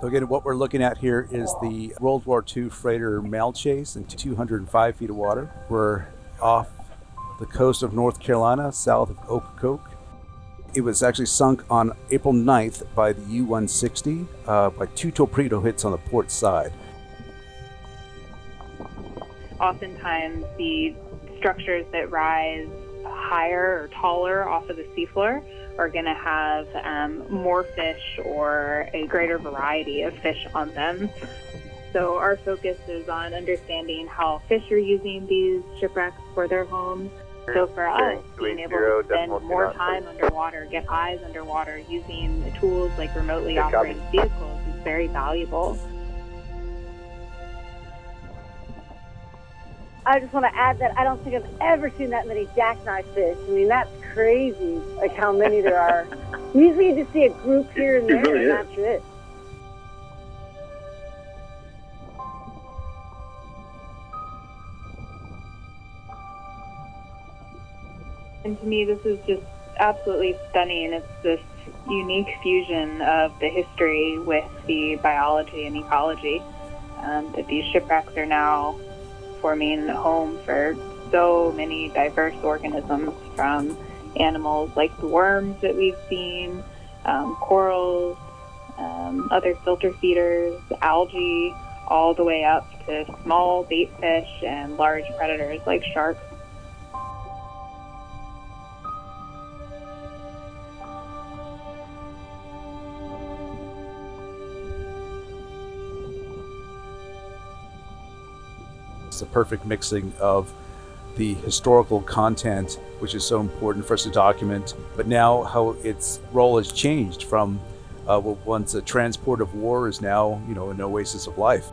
So again, what we're looking at here is the World War II freighter Malchace in 205 feet of water. We're off the coast of North Carolina, south of Ocracoke. It was actually sunk on April 9th by the U-160 uh, by two torpedo hits on the port side. Oftentimes, the structures that rise higher or taller off of the seafloor are going to have um, more fish or a greater variety of fish on them. So our focus is on understanding how fish are using these shipwrecks for their homes. So for us, being able to spend more time underwater, get eyes underwater, using the tools like remotely operated vehicles is very valuable. I just want to add that I don't think I've ever seen that many jackknife fish. I mean, that's crazy, like how many there are. Usually you just see a group here and there, really and that's it. And to me, this is just absolutely stunning. It's this unique fusion of the history with the biology and ecology. Um, that these shipwrecks are now forming a home for so many diverse organisms from animals like the worms that we've seen, um, corals, um, other filter feeders, algae, all the way up to small bait fish and large predators like sharks. It's the perfect mixing of the historical content, which is so important for us to document, but now how its role has changed from uh, what once a transport of war is now, you know, an oasis of life.